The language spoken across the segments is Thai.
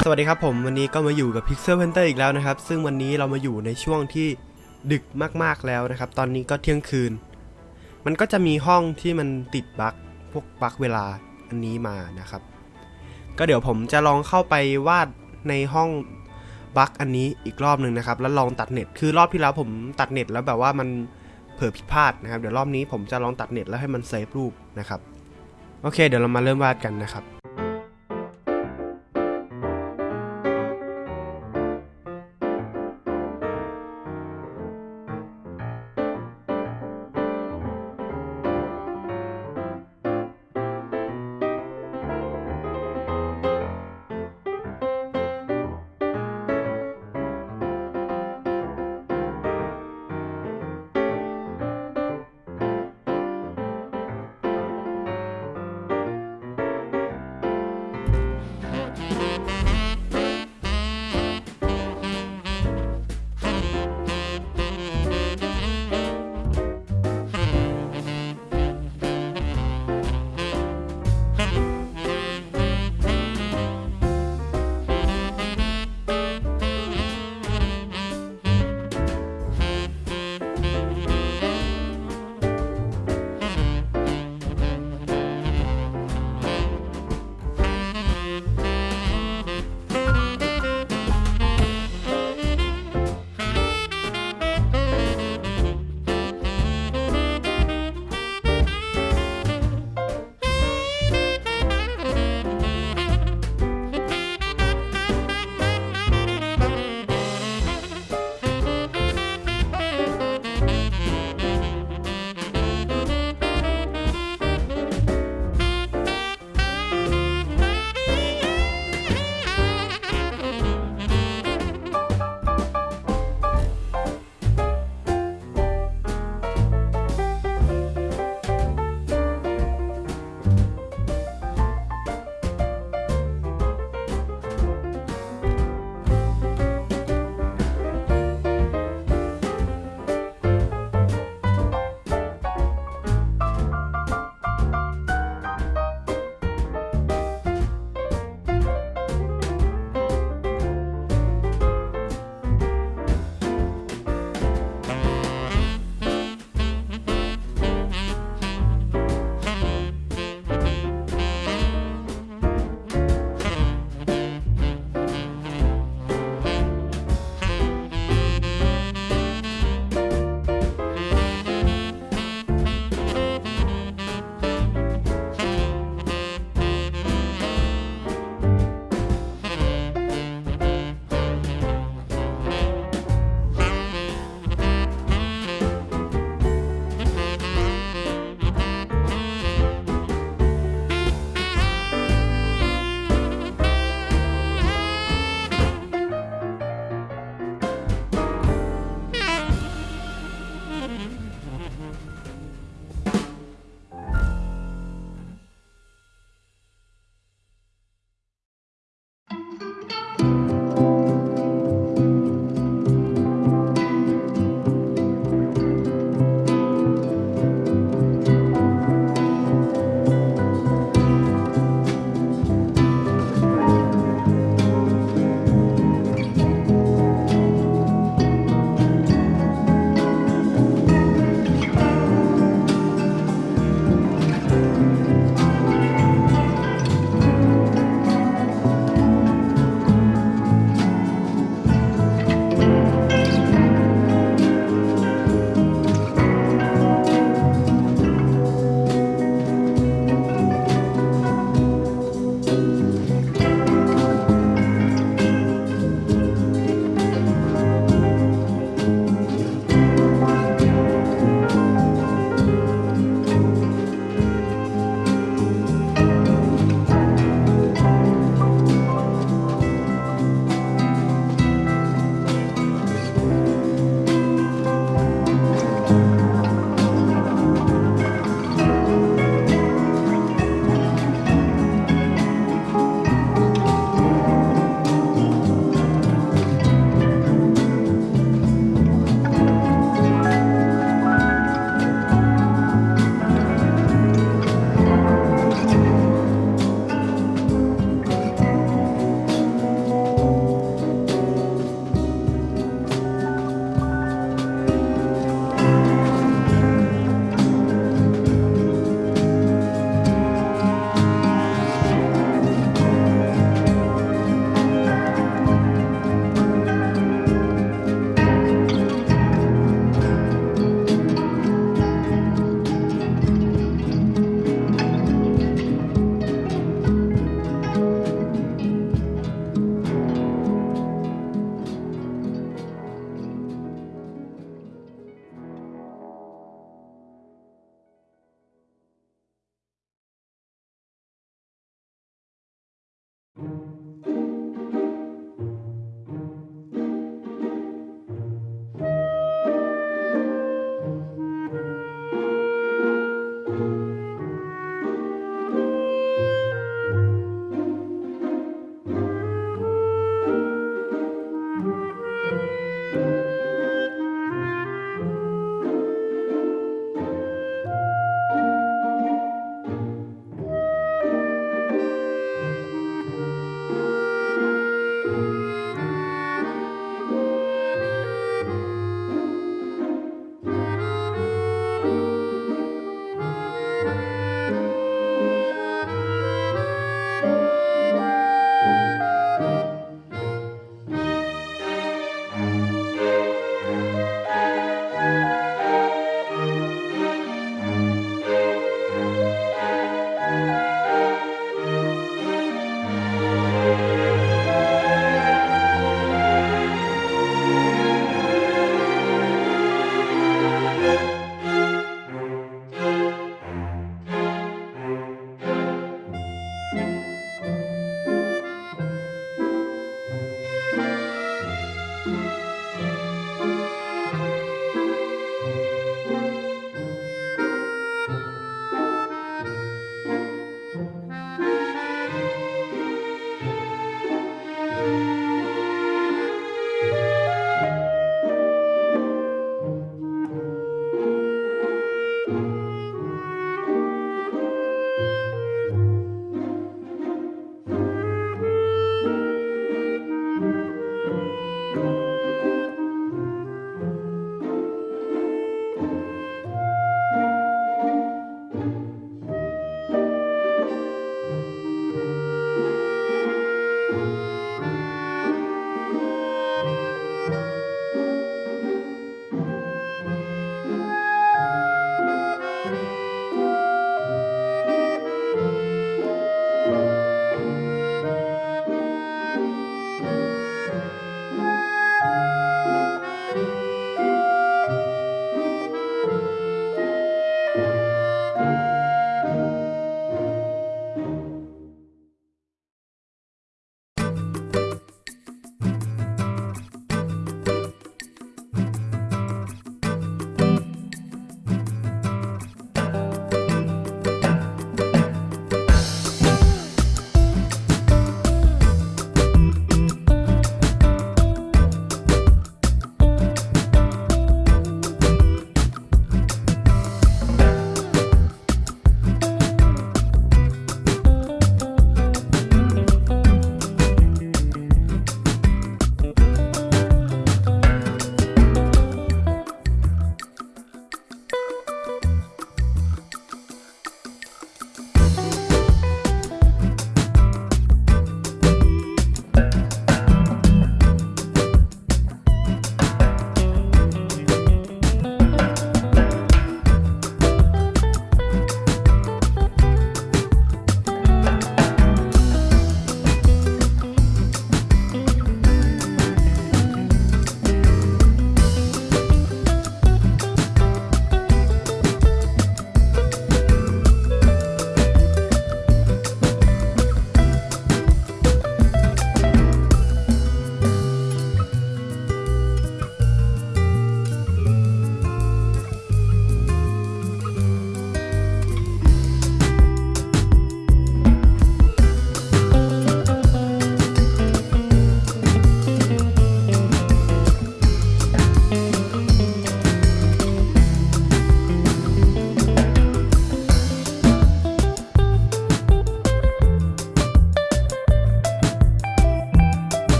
สวัสดีครับผมวันนี้ก็มาอยู่กับ Pixel Hunter อีกแล้วนะครับ ซึ่งวันนี้เรามาอยู่ในช่วงที่ดึกมากๆแล้วนะครับ ตอนนี้ก็เที่ยงคืน มันก็จะมีห้องที่มันติดบั๊กพวกบั๊กเวลาอันนี้มานะครับ ก็เดี๋ยวผมจะลองเข้าไปวาดในห้องบั๊กอันนี้อีกรอบหนึ่งนะครับ แล้วลองตัดเน็ตคือรอบที่แล้วผมตัดเน็ตแล้วแบบว่ามันเผลอผิดพลาดนะครับ เดี๋ยวรอบนี้ผมจะลองตัดเน็ตแล้วให้มันเซฟรูปนะครับโอเค เดี๋ยวเรามาเริ่มวาดกันนะครับ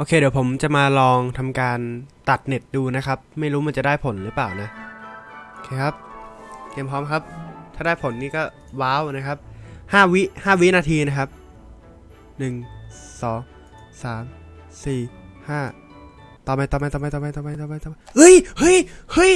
โอเค เดี๋ยวผมจะมาลองทำการตัดเน็ตดูนะครับ ไม่รู้มันจะได้ผลหรือเปล่านะ โอเคครับ เตรียมพร้อมครับ ถ้าได้ผลนี่ก็ว้าวนะครับห้าวิห้าวินาทีนะครับหนึ่งสองสามสี่ห้าต่อไปต่อไปต่อไปต่อไปต่อไปต่อไปต่อไปเฮ้ยเฮ้ยเฮ้ย